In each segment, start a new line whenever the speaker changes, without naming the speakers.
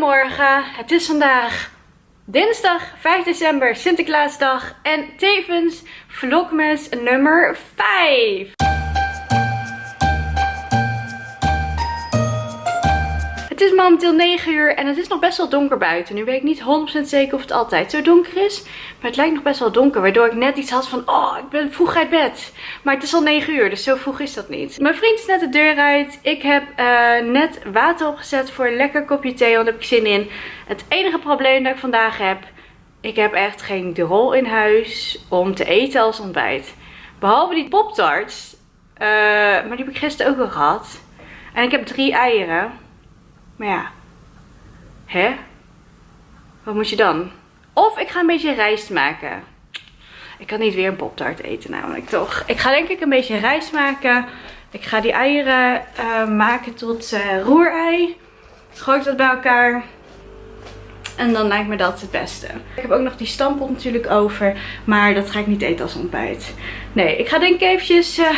Goedemorgen, het is vandaag dinsdag 5 december, Sinterklaasdag en tevens vlogmas nummer 5. Het is momenteel 9 uur en het is nog best wel donker buiten. Nu weet ik niet 100% zeker of het altijd zo donker is. Maar het lijkt nog best wel donker. Waardoor ik net iets had van, oh, ik ben vroeg uit bed. Maar het is al 9 uur, dus zo vroeg is dat niet. Mijn vriend is net de deur uit. Ik heb uh, net water opgezet voor een lekker kopje thee, want daar heb ik zin in. Het enige probleem dat ik vandaag heb, ik heb echt geen drol in huis om te eten als ontbijt. Behalve die poptarts. Uh, maar die heb ik gisteren ook al gehad. En ik heb drie eieren. Maar ja. Hè? Wat moet je dan? Of ik ga een beetje rijst maken. Ik kan niet weer een poptart eten namelijk toch. Ik ga denk ik een beetje rijst maken. Ik ga die eieren uh, maken tot uh, roerei. Gooi ik dat bij elkaar. En dan lijkt me dat het beste. Ik heb ook nog die stampot natuurlijk over. Maar dat ga ik niet eten als ontbijt. Nee, ik ga denk ik eventjes... Uh,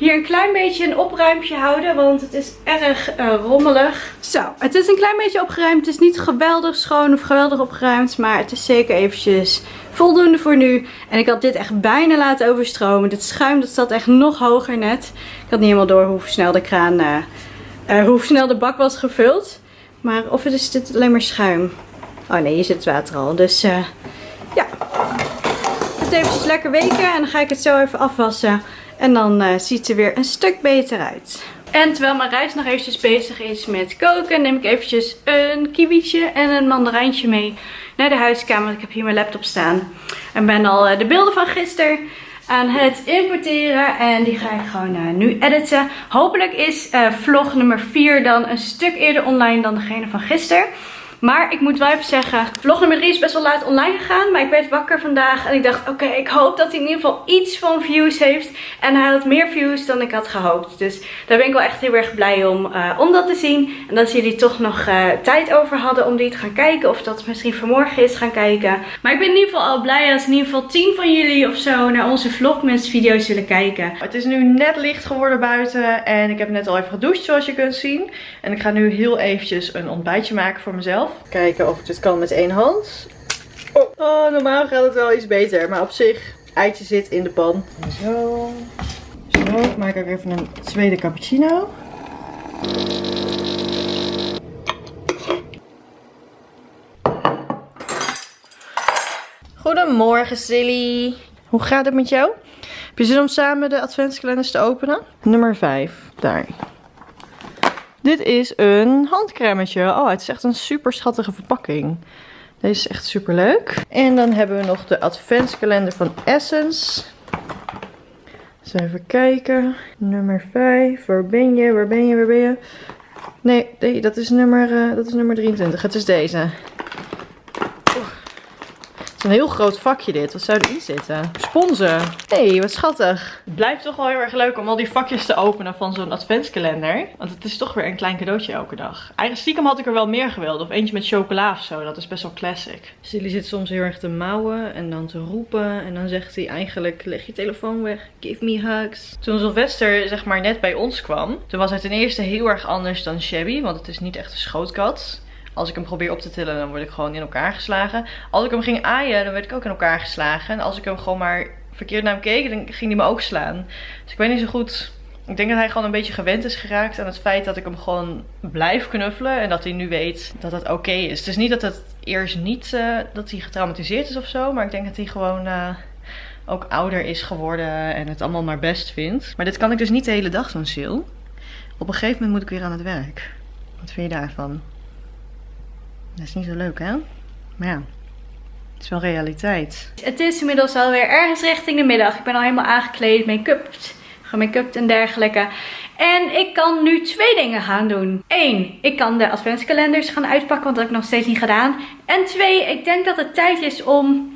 hier een klein beetje een opruimpje houden. Want het is erg uh, rommelig. Zo, het is een klein beetje opgeruimd. Het is niet geweldig schoon of geweldig opgeruimd. Maar het is zeker eventjes voldoende voor nu. En ik had dit echt bijna laten overstromen. Dit schuim dat zat echt nog hoger net. Ik had niet helemaal door hoe snel de kraan... Uh, uh, hoe snel de bak was gevuld. Maar of het is dit alleen maar schuim. Oh nee, hier zit het water al. Dus ja. Het eventjes lekker weken. En dan ga ik het zo even afwassen. En dan uh, ziet er weer een stuk beter uit. En terwijl mijn reis nog eventjes bezig is met koken, neem ik eventjes een kiwietje en een mandarijntje mee naar de huiskamer. Ik heb hier mijn laptop staan. En ben al uh, de beelden van gisteren aan het importeren. En die ga ik gewoon uh, nu editen. Hopelijk is vlog nummer 4 dan een stuk eerder online dan degene van gisteren. Maar ik moet wel even zeggen, vlog nummer 3 is best wel laat online gegaan. Maar ik werd wakker vandaag en ik dacht, oké, ik hoop dat hij in ieder geval iets van views heeft. En hij had meer views dan ik had gehoopt. Dus daar ben ik wel echt heel erg blij om, uh, om dat te zien. En dat jullie toch nog uh, tijd over hadden om die te gaan kijken. Of dat het misschien vanmorgen is gaan kijken. Maar ik ben in ieder geval al blij als in ieder geval 10 van jullie of zo naar onze vlogmas video's zullen kijken.
Het is nu net licht geworden buiten. En ik heb net al even gedoucht zoals je kunt zien. En ik ga nu heel eventjes een ontbijtje maken voor mezelf. Kijken of ik dit kan met één hand. Oh, oh, normaal gaat het wel iets beter. Maar op zich, eitje zit in de pan. Zo. Zo, ik maak ook even een tweede cappuccino. Goedemorgen Silly. Hoe gaat het met jou? Heb je zin om samen de adventskalenders te openen? Nummer 5. Daar. Dit is een handcremetje. Oh, het is echt een super schattige verpakking. Deze is echt super leuk. En dan hebben we nog de adventskalender van Essence. Dus even kijken. Nummer 5. Waar ben je? Waar ben je? Waar ben je? Nee, dat, is nummer, uh, dat is nummer 23. Het is deze. Is een heel groot vakje dit. Wat zou erin zitten? Sponsen. Hé, hey, wat schattig. Het blijft toch wel heel erg leuk om al die vakjes te openen van zo'n adventskalender. Want het is toch weer een klein cadeautje elke dag. Eigenlijk stiekem had ik er wel meer gewild. Of eentje met chocola of zo. Dat is best wel classic. Silly zit soms heel erg te mouwen en dan te roepen. En dan zegt hij eigenlijk, leg je telefoon weg. Give me hugs. Toen Sylvester zeg maar net bij ons kwam. Toen was hij ten eerste heel erg anders dan Shabby. Want het is niet echt een schootkat. Als ik hem probeer op te tillen, dan word ik gewoon in elkaar geslagen. Als ik hem ging aaien, dan werd ik ook in elkaar geslagen. En als ik hem gewoon maar verkeerd naar hem keek, dan ging hij me ook slaan. Dus ik weet niet zo goed... Ik denk dat hij gewoon een beetje gewend is geraakt aan het feit dat ik hem gewoon blijf knuffelen. En dat hij nu weet dat het oké is. Het is niet dat het eerst niet uh, dat hij getraumatiseerd is of zo. Maar ik denk dat hij gewoon uh, ook ouder is geworden en het allemaal maar best vindt. Maar dit kan ik dus niet de hele dag doen, Sil. Op een gegeven moment moet ik weer aan het werk. Wat vind je daarvan? Dat is niet zo leuk, hè? Maar ja, het is wel realiteit.
Het is inmiddels alweer ergens richting de middag. Ik ben al helemaal aangekleed, make-up, gemake-upt en dergelijke. En ik kan nu twee dingen gaan doen. Eén, ik kan de adventskalenders gaan uitpakken, want dat heb ik nog steeds niet gedaan. En twee, ik denk dat het tijd is om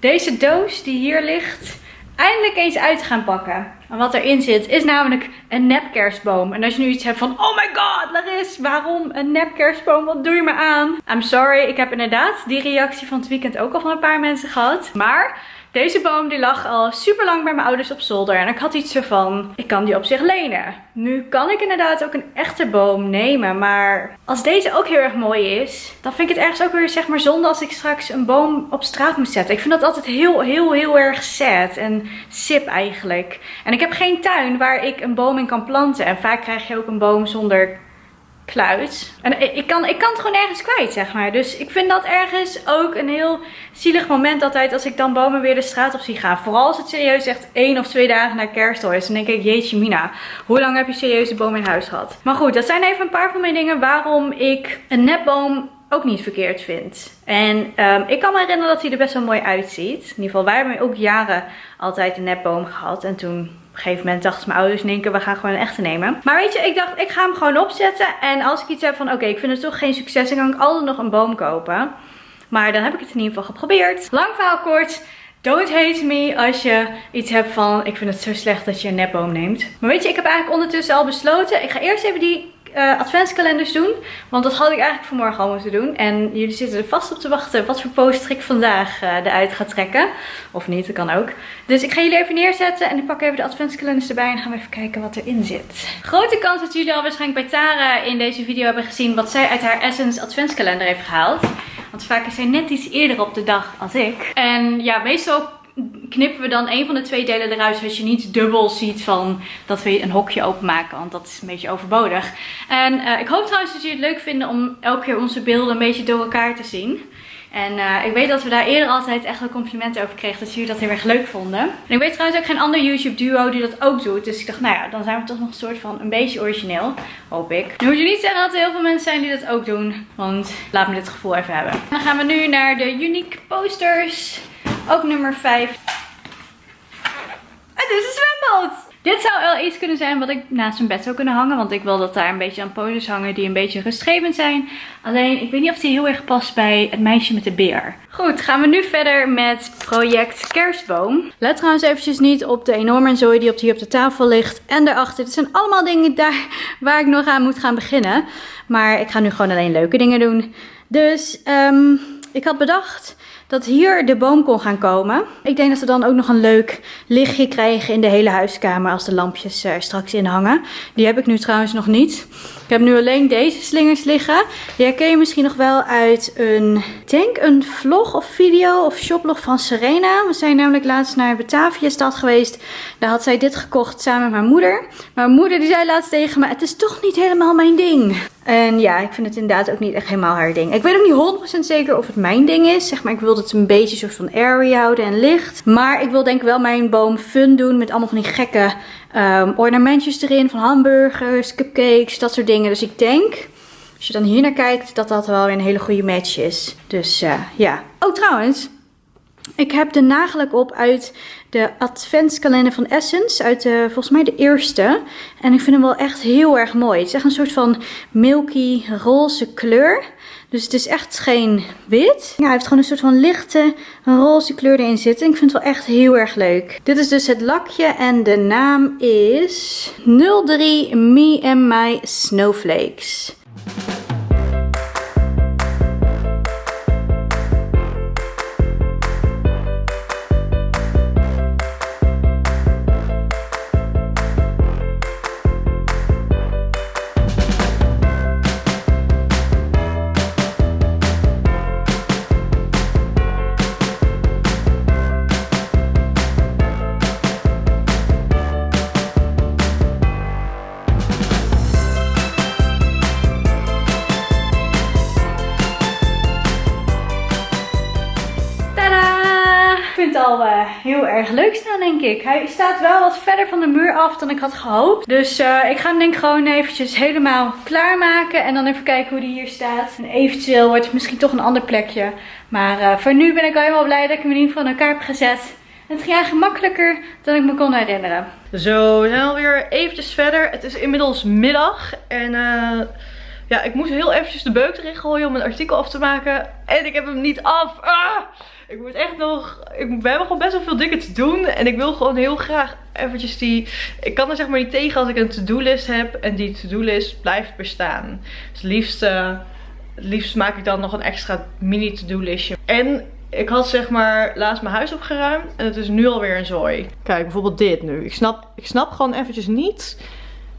deze doos die hier ligt eindelijk eens uit gaan pakken. En wat erin zit is namelijk een nepkerstboom. En als je nu iets hebt van, oh my god Laris, waarom een nepkerstboom? Wat doe je me aan? I'm sorry, ik heb inderdaad die reactie van het weekend ook al van een paar mensen gehad. Maar Deze boom die lag al super lang bij mijn ouders op zolder. En ik had iets ervan, ik kan die op zich lenen. Nu kan ik inderdaad ook een echte boom nemen. Maar als deze ook heel erg mooi is, dan vind ik het ergens ook weer zeg maar zonde als ik straks een boom op straat moet zetten. Ik vind dat altijd heel, heel, heel erg sad en sip eigenlijk. En ik heb geen tuin waar ik een boom in kan planten. En vaak krijg je ook een boom zonder kluit. En ik kan, ik kan het gewoon ergens kwijt, zeg maar. Dus ik vind dat ergens ook een heel zielig moment altijd als ik dan bomen weer de straat op zie gaan. Vooral als het serieus echt één of twee dagen na kerst is. Dan denk ik, jeetje mina, hoe lang heb je serieus de boom in huis gehad? Maar goed, dat zijn even een paar van mijn dingen waarom ik een netboom ook niet verkeerd vind. En um, ik kan me herinneren dat hij er best wel mooi uitziet. In ieder geval, wij hebben ook jaren altijd een netboom gehad. En toen een gegeven moment dachten mijn ouders in we gaan gewoon een echte nemen. Maar weet je, ik dacht, ik ga hem gewoon opzetten. En als ik iets heb van, oké, ik vind het toch geen succes, dan kan ik altijd nog een boom kopen. Maar dan heb ik het in ieder geval geprobeerd. Lang verhaal kort. Don't hate me als je iets hebt van, ik vind het zo slecht dat je een netboom neemt. Maar weet je, ik heb eigenlijk ondertussen al besloten, ik ga eerst even die uh, adventskalenders doen. Want dat had ik eigenlijk vanmorgen al moeten doen. En jullie zitten er vast op te wachten wat voor poster ik vandaag uh, eruit ga trekken. Of niet, dat kan ook. Dus ik ga jullie even neerzetten en ik pak even de adventskalenders erbij en gaan we even kijken wat erin zit. Grote kans dat jullie al waarschijnlijk bij Tara in deze video hebben gezien wat zij uit haar Essence adventskalender heeft gehaald. Want vaak is zij net iets eerder op de dag als ik. En ja, meestal knippen we dan een van de twee delen eruit. Zodat je niet dubbel ziet van dat we een hokje openmaken. Want dat is een beetje overbodig. En uh, ik hoop trouwens dat jullie het leuk vinden om elke keer onze beelden een beetje door elkaar te zien. En uh, ik weet dat we daar eerder altijd echt wel complimenten over kregen. Dat jullie dat heel erg leuk vonden. En ik weet trouwens ook geen ander YouTube duo die dat ook doet. Dus ik dacht, nou ja, dan zijn we toch nog een soort van een beetje origineel. Hoop ik. Nu moet je niet zeggen dat er heel veel mensen zijn die dat ook doen. Want laat me dit gevoel even hebben. Dan gaan we nu naar de Unique Posters. Ook nummer 5. Het is een zwembad! Dit zou wel iets kunnen zijn wat ik naast mijn bed zou kunnen hangen. Want ik wil dat daar een beetje aan poses hangen die een beetje rustgevend zijn. Alleen, ik weet niet of die heel erg past bij het meisje met de beer. Goed, gaan we nu verder met project kerstboom. Let trouwens eventjes niet op de enorme zooi die op hier op de tafel ligt. En daarachter. Dit zijn allemaal dingen daar waar ik nog aan moet gaan beginnen. Maar ik ga nu gewoon alleen leuke dingen doen. Dus um, ik had bedacht dat hier de boom kon gaan komen. Ik denk dat we dan ook nog een leuk lichtje krijgen in de hele huiskamer als de lampjes er straks in hangen. Die heb ik nu trouwens nog niet. Ik heb nu alleen deze slingers liggen. Die herken je misschien nog wel uit een, denk een vlog of video of shoplog van Serena. We zijn namelijk laatst naar Batavia stad geweest. Daar had zij dit gekocht samen met mijn moeder. Mijn moeder die zei laatst tegen me, het is toch niet helemaal mijn ding. En ja, ik vind het inderdaad ook niet echt helemaal haar ding. Ik weet ook niet 100% zeker of het mijn ding is. Zeg maar, ik wil het een beetje soort van airy houden en licht. Maar ik wil denk ik wel mijn boom fun doen met allemaal van die gekke um, ornamentjes erin. Van hamburgers, cupcakes, dat soort dingen. Dus ik denk, als je dan hier naar kijkt, dat dat wel een hele goede match is. Dus uh, ja. Oh trouwens, ik heb de nagelak op uit de adventskalender van Essence. Uit de, volgens mij de eerste. En ik vind hem wel echt heel erg mooi. Het is echt een soort van milky roze kleur. Dus het is echt geen wit. Ja, hij heeft gewoon een soort van lichte roze kleur erin zitten. Ik vind het wel echt heel erg leuk. Dit is dus het lakje en de naam is 03 Me and My Snowflakes. Heel erg leuk staan, denk ik. Hij staat wel wat verder van de muur af dan ik had gehoopt. Dus uh, ik ga hem denk ik gewoon eventjes helemaal klaarmaken. En dan even kijken hoe die hier staat. En eventueel wordt het misschien toch een ander plekje. Maar uh, voor nu ben ik al helemaal blij dat ik hem in ieder geval in elkaar heb gezet. Het ging eigenlijk makkelijker dan ik me kon herinneren.
Zo, we zijn alweer eventjes verder. Het is inmiddels middag. En ja, ik moest heel eventjes de beuk erin gooien om een artikel af te maken. En ik heb hem niet af. Ah! Ik moet echt nog... Ik, we hebben gewoon best wel veel dingen te doen. En ik wil gewoon heel graag eventjes die... Ik kan er zeg maar niet tegen als ik een to-do-list heb. En die to-do-list blijft bestaan. Dus het liefst, liefst maak ik dan nog een extra mini to-do-listje. En ik had zeg maar laatst mijn huis opgeruimd en het is nu alweer een zooi. Kijk, bijvoorbeeld dit nu. Ik snap, ik snap gewoon eventjes niet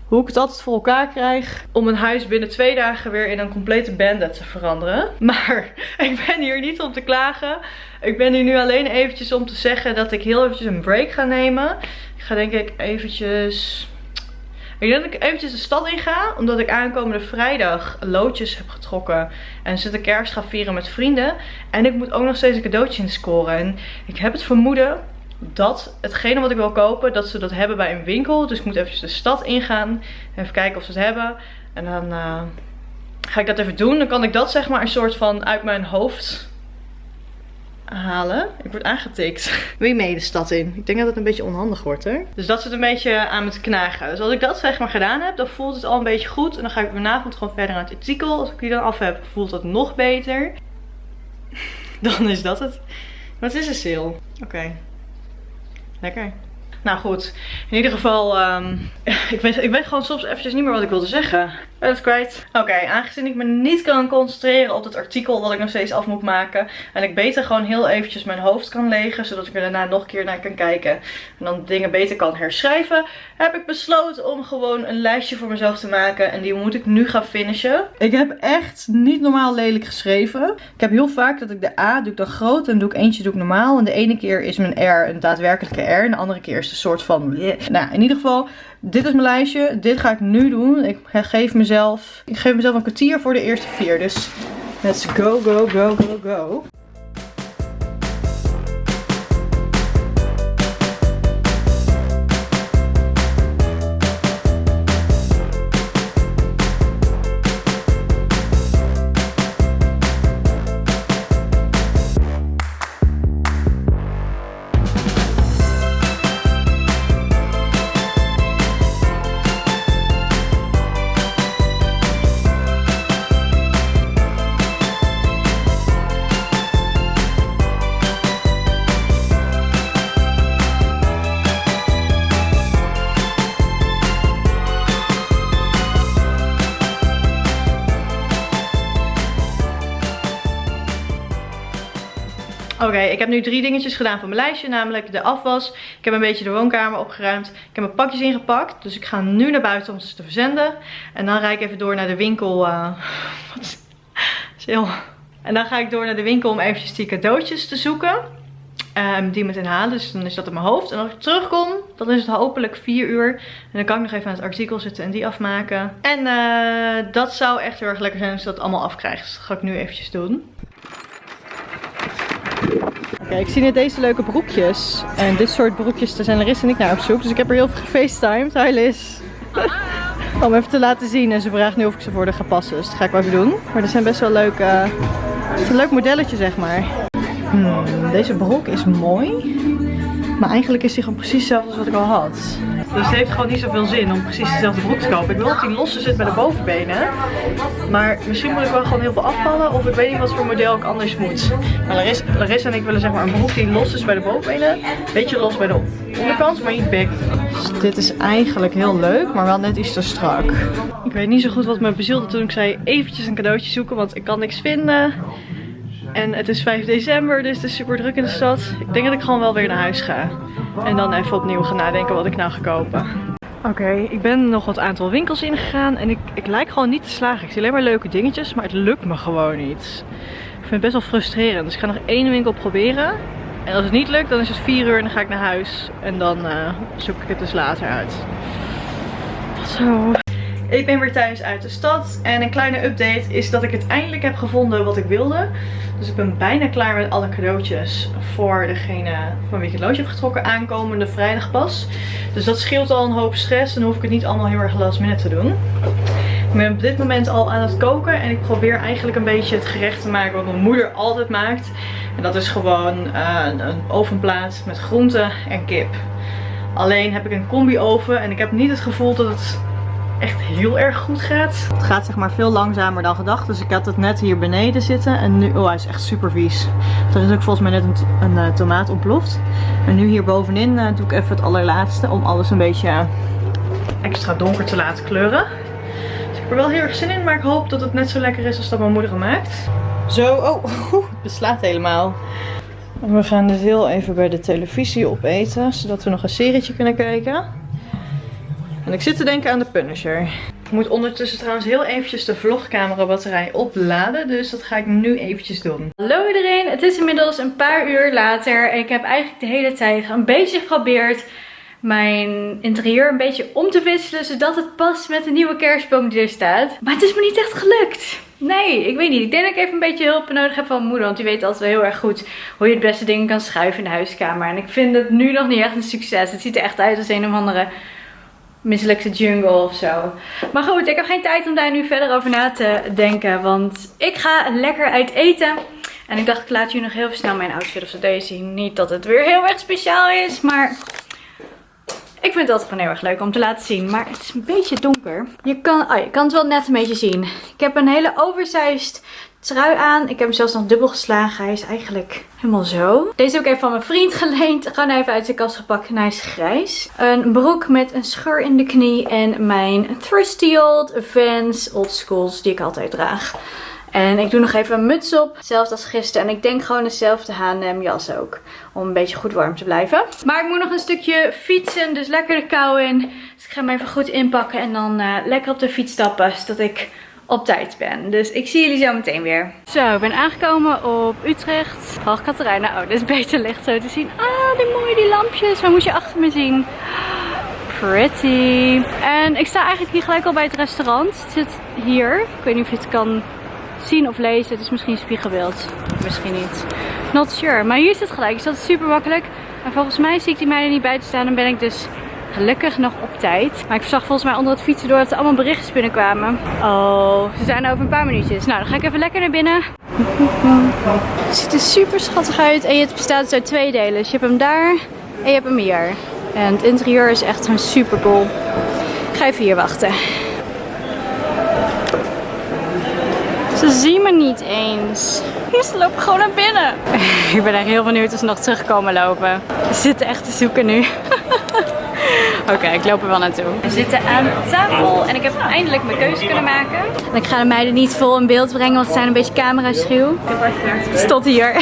hoe ik het altijd voor elkaar krijg om een huis binnen twee dagen weer in een complete bandit te veranderen. Maar ik ben hier niet om te klagen. Ik ben hier nu alleen eventjes om te zeggen dat ik heel eventjes een break ga nemen. Ik ga denk ik eventjes... Denk dat ik eventjes de stad in ga. Omdat ik aankomende vrijdag loodjes heb getrokken. En zit kerst ga vieren met vrienden. En ik moet ook nog steeds een cadeautje inscoren. En ik heb het vermoeden dat hetgene wat ik wil kopen, dat ze dat hebben bij een winkel. Dus ik moet even de stad ingaan. Even kijken of ze het hebben. En dan uh, ga ik dat even doen. Dan kan ik dat zeg maar een soort van uit mijn hoofd halen. Ik word aangetikt. Wil je mee de stad in? Ik denk dat het een beetje onhandig wordt hè. Dus dat zit een beetje aan me te knagen. Dus als ik dat zeg maar gedaan heb, dan voelt het al een beetje goed. En dan ga ik vanavond gewoon verder aan het artikel. Als ik die dan af heb, voelt het nog beter. Dan is dat het. Wat is een sale? Oké. Lekker. Nou goed, in ieder geval, um, ik, weet, ik weet gewoon soms eventjes niet meer wat ik wilde zeggen. Ik ben het kwijt. Oké, aangezien ik me niet kan concentreren op het artikel wat ik nog steeds af moet maken. En ik beter gewoon heel eventjes mijn hoofd kan legen, zodat ik er daarna nog een keer naar kan kijken. En dan dingen beter kan herschrijven. Heb ik besloten om gewoon een lijstje voor mezelf te maken. En die moet ik nu gaan finishen. Ik heb echt niet normaal lelijk geschreven. Ik heb heel vaak dat ik de A doe ik dan groot en doe ik eentje doe ik normaal. En de ene keer is mijn R een daadwerkelijke R. En de andere keer is een soort van... Nou, in ieder geval, dit is mijn lijstje. Dit ga ik nu doen. Ik geef mezelf, ik geef mezelf een kwartier voor de eerste vier. Dus let's go, go, go, go, go. Oké, ik heb nu drie dingetjes gedaan van mijn lijstje. Namelijk de afwas. Ik heb een beetje de woonkamer opgeruimd. Ik heb mijn pakjes ingepakt. Dus ik ga nu naar buiten om ze te verzenden. En dan rijd ik even door naar de winkel. Uh, wat heel... En dan ga ik door naar de winkel om eventjes die cadeautjes te zoeken. Um, die met inhalen. Dus dan is dat in mijn hoofd. En als ik terugkom, dan is het hopelijk 4 uur. En dan kan ik nog even aan het artikel zitten en die afmaken. En uh, dat zou echt heel erg lekker zijn als je dat allemaal afkrijgt. Dus dat ga ik nu eventjes doen. Kijk, ik zie net deze leuke broekjes. En dit soort broekjes, daar zijn Larissa en ik naar op zoek. Dus ik heb er heel veel gefacetimed. Hi Liz. Om even te laten zien. En ze vraagt nu of ik ze voor haar ga passen. Dus dat ga ik wel even doen. Maar er zijn best wel leuke... Het is een leuk modelletje, zeg maar. Hmm, deze broek is mooi. Maar eigenlijk is die gewoon precies hetzelfde als wat ik al had. Dus het heeft gewoon niet zoveel zin om precies dezelfde broek te kopen. Ik wil dat die losse zit bij de bovenbenen. Maar misschien moet ik wel gewoon heel veel afvallen. Of ik weet niet wat voor model ik anders moet. Maar Larissa, Larissa en ik willen zeg maar een broek die los is bij de bovenbenen. Beetje los bij de onderkant, maar niet big. Dus dit is eigenlijk heel leuk, maar wel net iets te strak. Ik weet niet zo goed wat me bezielde toen ik zei eventjes een cadeautje zoeken. Want ik kan niks vinden. En het is 5 december, dus het is super druk in de stad. Ik denk dat ik gewoon wel weer naar huis ga. En dan even opnieuw gaan nadenken wat ik nou ga kopen. Oké, ik ben nog wat aantal winkels ingegaan en ik, ik lijk gewoon niet te slagen. Ik zie alleen maar leuke dingetjes, maar het lukt me gewoon niet. Ik vind het best wel frustrerend. Dus ik ga nog één winkel proberen. En als het niet lukt, dan is het 4 uur en dan ga ik naar huis. En dan uh, zoek ik het dus later uit. Zo. Ik ben weer thuis uit de stad en een kleine update is dat ik het eindelijk heb gevonden wat ik wilde. Dus ik ben bijna klaar met alle cadeautjes voor degene van wie ik het loodje heb getrokken aankomende vrijdag pas. Dus dat scheelt al een hoop stress en hoef ik het niet allemaal heel erg last minute te doen. Ik ben op dit moment al aan het koken en ik probeer eigenlijk een beetje het gerecht te maken wat mijn moeder altijd maakt. En dat is gewoon uh, een ovenplaat met groenten en kip. Alleen heb ik een combi oven en ik heb niet het gevoel dat het echt heel erg goed gaat. Het gaat zeg maar veel langzamer dan gedacht. Dus ik had het net hier beneden zitten. En nu, oh hij is echt super vies. Er is ook volgens mij net een, een uh, tomaat ontploft. En nu hier bovenin uh, doe ik even het allerlaatste. Om alles een beetje extra donker te laten kleuren. Dus ik heb er wel heel erg zin in. Maar ik hoop dat het net zo lekker is als dat mijn moeder maakt. Zo, oh, het beslaat helemaal. We gaan dus heel even bij de televisie opeten, zodat we nog een serietje kunnen kijken. En ik zit te denken aan de Punisher. Ik moet ondertussen trouwens heel eventjes de vlogcamera batterij opladen, dus dat ga ik nu eventjes doen.
Hallo iedereen, het is inmiddels een paar uur later en ik heb eigenlijk de hele tijd een beetje geprobeerd mijn interieur een beetje om te wisselen, zodat het past met de nieuwe kerstboom die er staat. Maar het is me niet echt gelukt. Nee, ik weet niet. Ik denk dat ik even een beetje hulp nodig heb van mijn moeder. Want die weet altijd wel heel erg goed hoe je het beste dingen kan schuiven in de huiskamer. En ik vind het nu nog niet echt een succes. Het ziet er echt uit als een of andere mislukte jungle of zo. Maar goed, ik heb geen tijd om daar nu verder over na te denken. Want ik ga lekker uit eten. En ik dacht, ik laat jullie nog heel snel mijn outfit of zo zien. Niet dat het weer heel erg speciaal is, maar ik vind altijd gewoon heel erg leuk om te laten zien. Maar het is een beetje donker. Je kan, oh, je kan het wel net een beetje zien. Ik heb een hele oversized trui aan. Ik heb hem zelfs nog dubbel geslagen. Hij is eigenlijk helemaal zo. Deze heb ik even van mijn vriend geleend. Gewoon even uit de kast gepakt. Hij is grijs. Een broek met een scheur in de knie. En mijn trusty old Vans old schools die ik altijd draag. En ik doe nog even een muts op. Hetzelfde als gisteren. En ik denk gewoon dezelfde H&M jas ook. Om een beetje goed warm te blijven. Maar ik moet nog een stukje fietsen. Dus lekker de kou in. Dus ik ga hem even goed inpakken. En dan uh, lekker op de fiets stappen. Zodat ik op tijd ben. Dus ik zie jullie zo meteen weer. Zo, ik ben aangekomen op Utrecht. Hoog Katerijnen. Oh, dit is beter licht zo te zien. Ah, die mooie die lampjes. Waar moet je achter me zien? Pretty. En ik sta eigenlijk hier gelijk al bij het restaurant. Het zit hier. Ik weet niet of je het kan zien of lezen. Het is misschien spiegelbeeld. Misschien niet. Not sure. Maar hier is het gelijk. Dus dat is super makkelijk. En volgens mij zie ik die meiden niet buiten staan. Dan ben ik dus gelukkig nog op tijd. Maar ik zag volgens mij onder het fietsen door dat er allemaal berichtjes binnenkwamen. Oh, ze zijn over een paar minuutjes. Nou, dan ga ik even lekker naar binnen. Het ziet er super schattig uit. En het bestaat dus uit twee delen. Dus je hebt hem daar en je hebt hem hier. En het interieur is echt gewoon super cool. Ik ga even hier wachten. Ze zien me niet eens. Ze lopen gewoon naar binnen. ik ben echt heel benieuwd of ze nog terugkomen lopen. Ze zitten echt te zoeken nu. Oké, ik loop er wel naartoe. We zitten aan tafel en ik heb eindelijk mijn keuze kunnen maken. En ik ga de meiden niet vol in beeld brengen, want ze zijn een beetje camera schuw. Tot hier.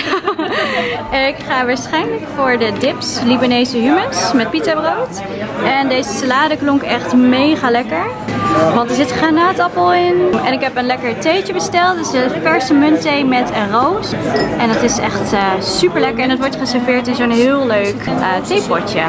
ik ga waarschijnlijk voor de dips Libanese hummus met pizza brood. En deze salade klonk echt mega lekker. Want er zit granaatappel in. En ik heb een lekker theetje besteld. Dus een verse muntthee met een roos. En dat is echt uh, super lekker. En het wordt geserveerd in zo'n heel leuk uh, theepotje.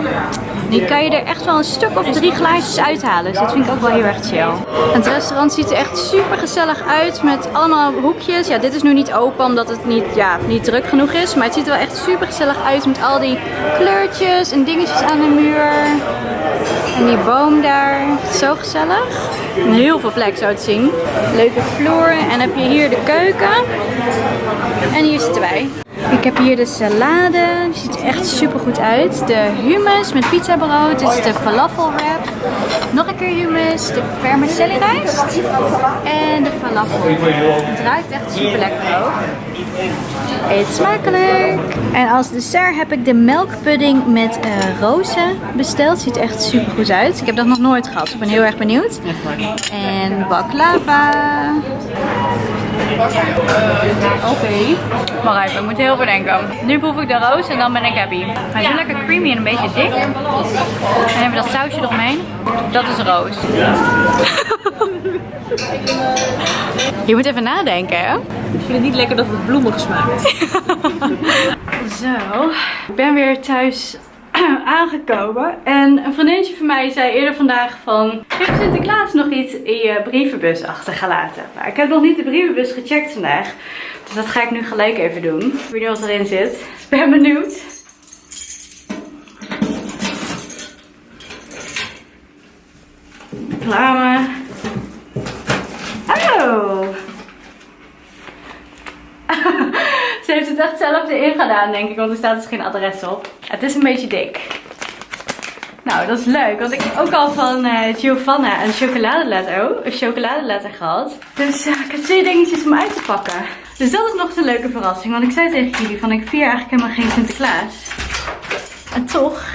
Die kan je er echt wel een stuk of drie glaasjes uithalen. Dus dat vind ik ook wel heel erg chill. Het restaurant ziet er echt super gezellig uit met allemaal hoekjes. Ja, dit is nu niet open omdat het niet, ja, niet druk genoeg is. Maar het ziet er wel echt super gezellig uit met al die kleurtjes en dingetjes aan de muur. En die boom daar. Zo gezellig. En heel veel plek zo te zien. Leuke vloer. En heb je hier de keuken. En hier zitten wij. Ik heb hier de salade. Die ziet er echt super goed uit. De hummus met pizza-brood. Dit is de falafel wrap. Nog een keer hummus. De vermicelli rijst. En de falafel. Het ruikt echt super lekker ook. Eet smakelijk. En als dessert heb ik de melkpudding met uh, rozen besteld. Ziet er echt super goed uit. Ik heb dat nog nooit gehad. Ik ben heel erg benieuwd. En baklava. Oké. Okay. Maar even, ik moet heel bedenken. Nu proef ik de roos en dan ben ik happy. Hij is lekker creamy en een beetje dik. En even dat sausje eromheen. Dat is roos. Je moet even nadenken, hè?
Ik vind het niet lekker dat het bloemig smaakt.
Zo, ik ben weer thuis aangekomen. En een vriendinnetje van mij zei eerder vandaag van... Heeft Sinterklaas nog iets in je brievenbus achtergelaten? Maar ik heb nog niet de brievenbus gecheckt vandaag. Dus dat ga ik nu gelijk even doen. Ik weet niet wat erin zit. Dus ik ben benieuwd. Reclame. Oh! Ze heeft het echt zelf erin gedaan, denk ik, want er staat dus geen adres op. Het is een beetje dik. Nou, dat is leuk, want ik heb ook al van uh, Giovanna een chocoladeletter, oh, een chocoladeletter gehad. Dus uh, ik heb twee dingetjes om uit te pakken. Dus dat is nog een leuke verrassing, want ik zei tegen jullie van ik vier eigenlijk helemaal geen Sinterklaas. En toch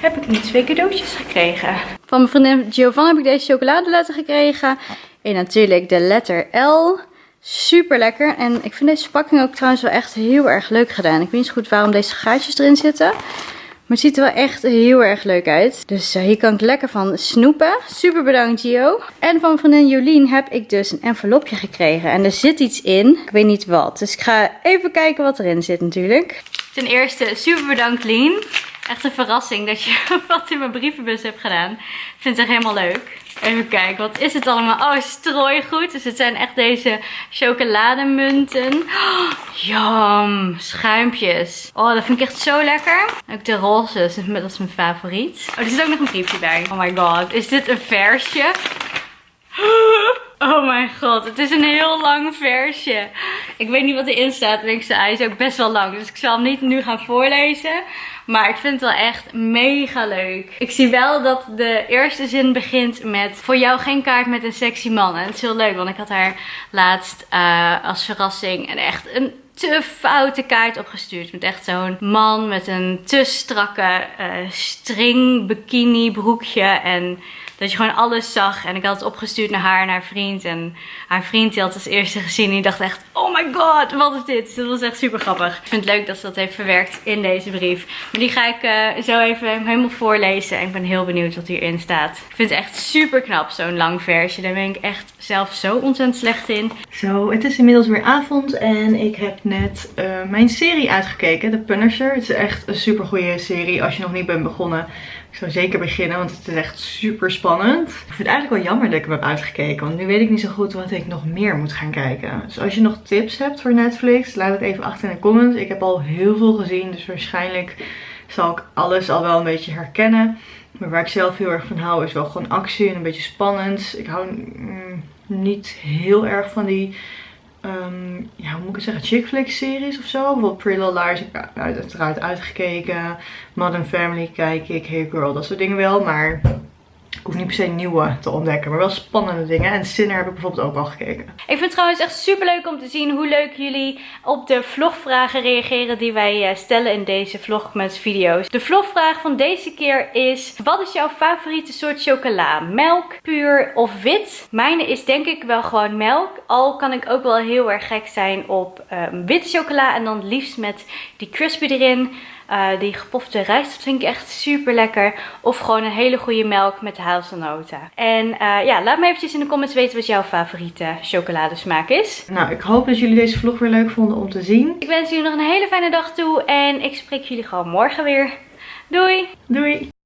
heb ik nu twee cadeautjes gekregen. Van mijn vriendin Giovanna heb ik deze chocoladeletter gekregen. En natuurlijk de letter L. Super lekker. En ik vind deze verpakking ook trouwens wel echt heel erg leuk gedaan. Ik weet niet goed waarom deze gaatjes erin zitten. Maar het ziet er wel echt heel erg leuk uit. Dus uh, hier kan ik lekker van snoepen. Super bedankt Gio. En van vriendin Jolien heb ik dus een envelopje gekregen. En er zit iets in. Ik weet niet wat. Dus ik ga even kijken wat erin zit natuurlijk. Ten eerste super bedankt Lien. Echt een verrassing dat je wat in mijn brievenbus hebt gedaan. Ik vind het echt helemaal leuk. Even kijken, wat is het allemaal? Oh, strooigoed. Dus het zijn echt deze chocolademunten. Oh, schuimpjes. Oh, dat vind ik echt zo lekker. Ook de roze, dat is mijn favoriet. Oh, er zit ook nog een briefje bij. Oh my god, is dit een versje? Oh mijn god, het is een heel lang versje. Ik weet niet wat erin staat. Ik zei, hij is ook best wel lang. Dus ik zal hem niet nu gaan voorlezen. Maar ik vind het wel echt mega leuk. Ik zie wel dat de eerste zin begint met... Voor jou geen kaart met een sexy man. En het is heel leuk, want ik had haar laatst uh, als verrassing en echt een te foute kaart opgestuurd. Met echt zo'n man met een te strakke uh, string bikini broekje. En dat je gewoon alles zag. En ik had het opgestuurd naar haar en haar vriend. En haar vriend die had het als eerste gezien. En die dacht echt, oh my god, wat is dit? Dus dat was echt super grappig. Ik vind het leuk dat ze dat heeft verwerkt in deze brief. Maar die ga ik uh, zo even helemaal voorlezen. En ik ben heel benieuwd wat hierin staat. Ik vind het echt super knap, zo'n lang versje. Daar ben ik echt zelf zo ontzettend slecht in. Zo, het is inmiddels weer avond. En ik heb net uh, mijn serie uitgekeken. The Punisher. Het is echt een super goede serie als je nog niet bent begonnen. Ik zou zeker beginnen, want het is echt super spannend. Ik vind het eigenlijk wel jammer dat ik hem heb uitgekeken. Want nu weet ik niet zo goed wat ik nog meer moet gaan kijken. Dus als je nog tips hebt voor Netflix, laat het even achter in de comments. Ik heb al heel veel gezien, dus waarschijnlijk zal ik alles al wel een beetje herkennen. Maar waar ik zelf heel erg van hou is wel gewoon actie en een beetje spannend. Ik hou mm, niet heel erg van die um, ja, hoe moet ik het zeggen, chick flick series of zo. Bijvoorbeeld Pretty Little Liars heb uiteraard uitgekeken. Modern Family kijk ik, Hey Girl, dat soort dingen wel. Maar ik hoef niet per se nieuwe te ontdekken, maar wel spannende dingen. En Sinner heb ik bijvoorbeeld ook al gekeken. Ik vind het trouwens echt super leuk om te zien hoe leuk jullie op de vlogvragen reageren die wij eh, stellen in deze vlogmas video's. De vlogvraag van deze keer is, wat is jouw favoriete soort chocola? Melk, puur of wit? Mijne is denk ik wel gewoon melk. Al kan ik ook wel heel erg gek zijn op um, witte chocola en dan liefst met die crispy erin. Uh, die gepofte rijst, dat vind ik echt super lekker. Of gewoon een hele goede melk met hazelnoten. En uh, ja, laat me eventjes in de comments weten wat jouw favoriete chocoladesmaak is. Nou, ik hoop dat jullie deze vlog weer leuk vonden om te zien. Ik wens jullie nog een hele fijne dag toe. En ik spreek jullie gewoon morgen weer. Doei! Doei!